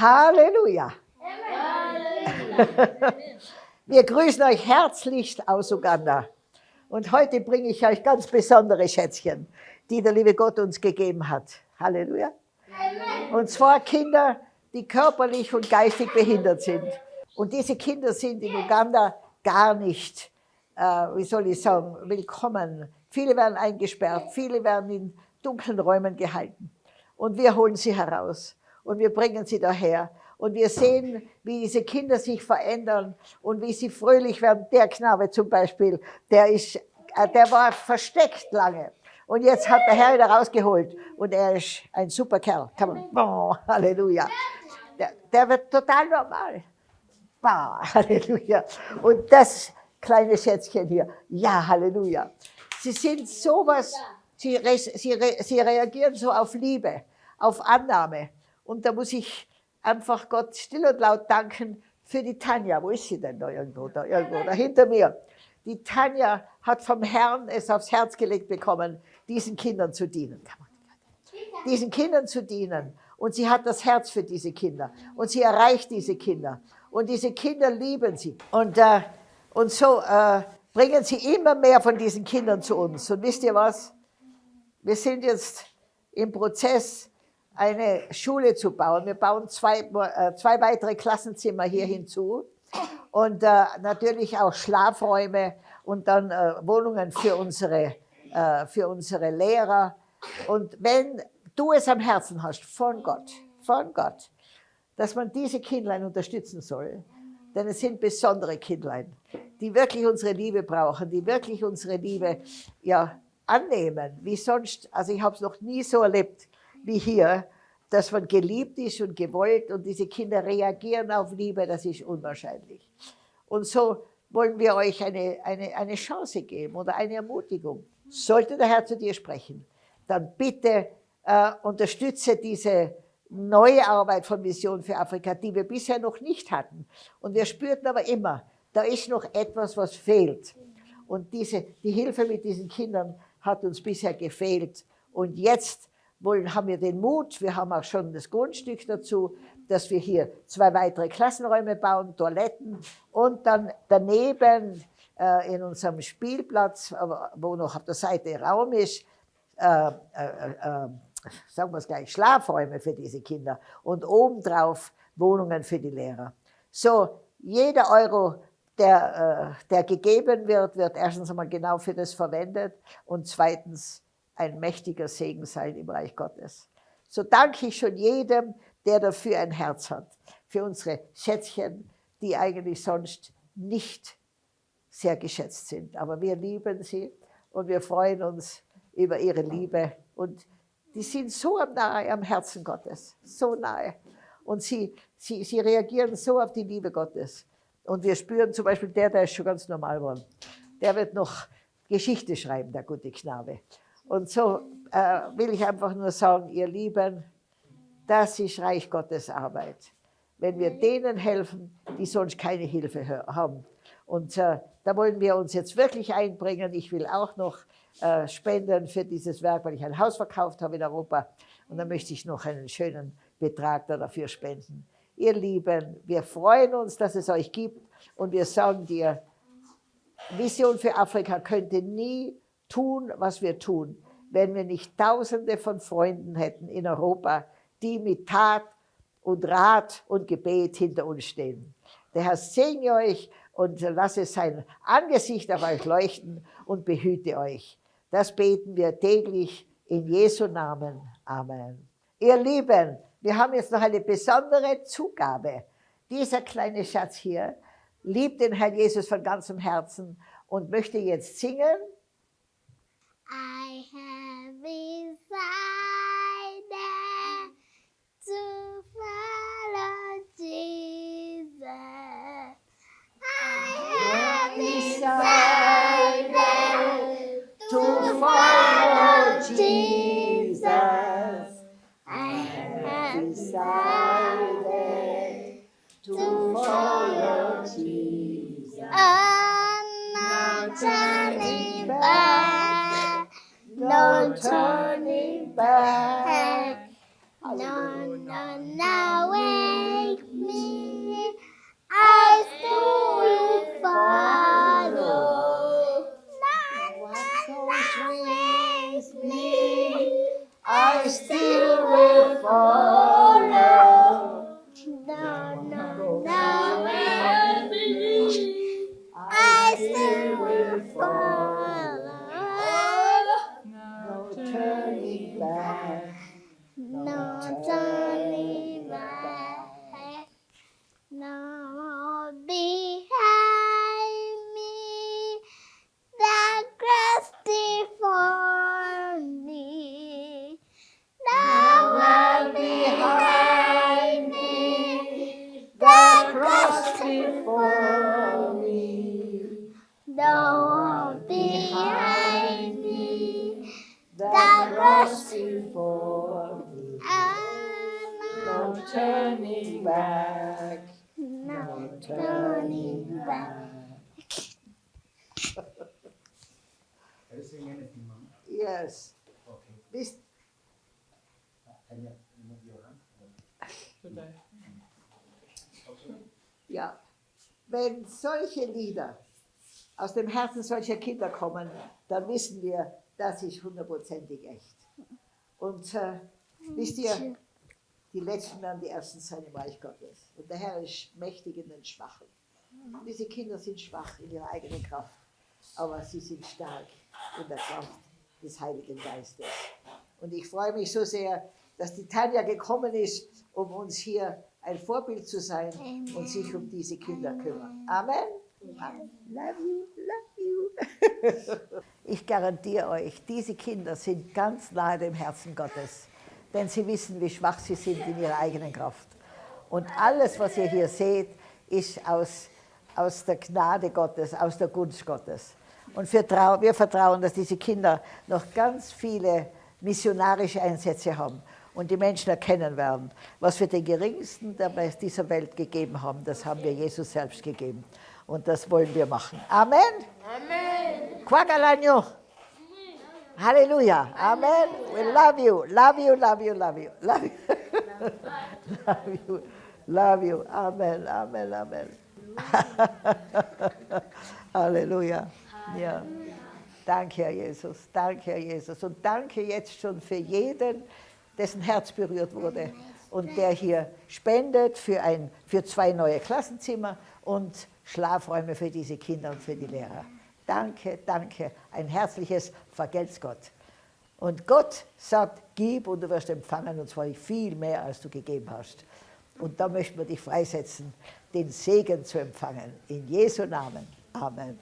Halleluja. Wir grüßen euch herzlichst aus Uganda. Und heute bringe ich euch ganz besondere Schätzchen, die der liebe Gott uns gegeben hat. Halleluja. Und zwar Kinder, die körperlich und geistig behindert sind. Und diese Kinder sind in Uganda gar nicht, äh, wie soll ich sagen, willkommen. Viele werden eingesperrt, viele werden in dunklen Räumen gehalten. Und wir holen sie heraus und wir bringen sie daher. Und wir sehen, wie diese Kinder sich verändern und wie sie fröhlich werden. Der Knabe zum Beispiel, der, ist, äh, der war versteckt lange. Und jetzt hat der Herr ihn rausgeholt. Und er ist ein super Kerl. Kann man, oh, Halleluja. Der, der wird total normal. Bah, Halleluja. Und das kleine Schätzchen hier, ja, Halleluja. Sie sind sowas, sie, sie, sie reagieren so auf Liebe, auf Annahme. Und da muss ich einfach Gott still und laut danken für die Tanja. Wo ist sie denn da irgendwo? Da irgendwo, da hinter mir. Die Tanja hat vom Herrn es aufs Herz gelegt bekommen, diesen Kindern zu dienen. Diesen Kindern zu dienen. Und sie hat das Herz für diese Kinder. Und sie erreicht diese Kinder. Und diese Kinder lieben sie. Und, äh, und so äh, bringen sie immer mehr von diesen Kindern zu uns. Und wisst ihr was? Wir sind jetzt im Prozess, eine Schule zu bauen. Wir bauen zwei, äh, zwei weitere Klassenzimmer hier hinzu und äh, natürlich auch Schlafräume und dann äh, Wohnungen für unsere, äh, für unsere Lehrer. Und wenn du es am Herzen hast, von Gott, von Gott, dass man diese Kindlein unterstützen soll, denn es sind besondere Kindlein, die wirklich unsere Liebe brauchen, die wirklich unsere Liebe ja, annehmen, wie sonst, also ich habe es noch nie so erlebt, wie hier, dass man geliebt ist und gewollt und diese Kinder reagieren auf Liebe, das ist unwahrscheinlich. Und so wollen wir euch eine, eine, eine Chance geben oder eine Ermutigung. Sollte der Herr zu dir sprechen, dann bitte äh, unterstütze diese neue Arbeit von Vision für Afrika, die wir bisher noch nicht hatten. Und wir spürten aber immer, da ist noch etwas, was fehlt. Und diese, die Hilfe mit diesen Kindern hat uns bisher gefehlt. Und jetzt wollen, haben wir den Mut, wir haben auch schon das Grundstück dazu, dass wir hier zwei weitere Klassenräume bauen, Toiletten und dann daneben äh, in unserem Spielplatz, wo noch auf der Seite Raum ist, äh, äh, äh, sagen wir es gleich, Schlafräume für diese Kinder und obendrauf Wohnungen für die Lehrer. So, jeder Euro, der, äh, der gegeben wird, wird erstens einmal genau für das verwendet und zweitens ein mächtiger Segen sein im Reich Gottes. So danke ich schon jedem, der dafür ein Herz hat, für unsere Schätzchen, die eigentlich sonst nicht sehr geschätzt sind. Aber wir lieben sie und wir freuen uns über ihre Liebe und die sind so nahe am Herzen Gottes, so nahe. Und sie, sie, sie reagieren so auf die Liebe Gottes. Und wir spüren zum Beispiel, der, der ist schon ganz normal geworden, der wird noch Geschichte schreiben, der gute Knabe. Und so äh, will ich einfach nur sagen, ihr Lieben, das ist Reich Gottes Arbeit. Wenn wir denen helfen, die sonst keine Hilfe haben. Und äh, da wollen wir uns jetzt wirklich einbringen. Ich will auch noch äh, spenden für dieses Werk, weil ich ein Haus verkauft habe in Europa. Und da möchte ich noch einen schönen Betrag dafür spenden. Ihr Lieben, wir freuen uns, dass es euch gibt. Und wir sagen dir, Vision für Afrika könnte nie tun, was wir tun, wenn wir nicht Tausende von Freunden hätten in Europa, die mit Tat und Rat und Gebet hinter uns stehen. Der Herr segne euch und lasse sein Angesicht auf euch leuchten und behüte euch. Das beten wir täglich in Jesu Namen. Amen. Ihr Lieben, wir haben jetzt noch eine besondere Zugabe. Dieser kleine Schatz hier liebt den Herrn Jesus von ganzem Herzen und möchte jetzt singen. I have decided to follow Jesus. I have decided to follow Jesus. I have decided to follow Jesus. Turning back. No turning back. No, no, no way. Cross before me. No turning back. No turning back. Can you sing anything, Mom? Yes. Okay. Bist, Can you move your hand? ja. Wenn solche Lieder aus dem Herzen solcher Kinder kommen, dann wissen wir, das ist hundertprozentig echt. Und äh, wisst ihr, die Letzten werden die Ersten sein im Reich Gottes. Und der Herr ist mächtig in den Schwachen. Diese Kinder sind schwach in ihrer eigenen Kraft, aber sie sind stark in der Kraft des Heiligen Geistes. Und ich freue mich so sehr, dass die Tanja gekommen ist, um uns hier ein Vorbild zu sein und sich um diese Kinder kümmern. Amen. Amen. Love you, love you. Ich garantiere euch, diese Kinder sind ganz nahe dem Herzen Gottes, denn sie wissen, wie schwach sie sind in ihrer eigenen Kraft. Und alles, was ihr hier seht, ist aus, aus der Gnade Gottes, aus der Gunst Gottes. Und wir, wir vertrauen, dass diese Kinder noch ganz viele missionarische Einsätze haben und die Menschen erkennen werden, was wir den Geringsten dieser Welt gegeben haben, das haben wir Jesus selbst gegeben. Und das wollen wir machen. Amen. Amen. Quagalanyo. Halleluja. Amen. We love you. Love you, love you, love you. Love you. love you. Love you. Amen. Amen. Amen. Halleluja. Ja. Danke, Herr Jesus. Danke, Herr Jesus. Und danke jetzt schon für jeden, dessen Herz berührt wurde und der hier spendet für, ein, für zwei neue Klassenzimmer und Schlafräume für diese Kinder und für die Lehrer. Danke, danke. Ein herzliches Vergelt's Gott. Und Gott sagt, gib und du wirst empfangen, und zwar viel mehr, als du gegeben hast. Und da möchten wir dich freisetzen, den Segen zu empfangen. In Jesu Namen. Amen.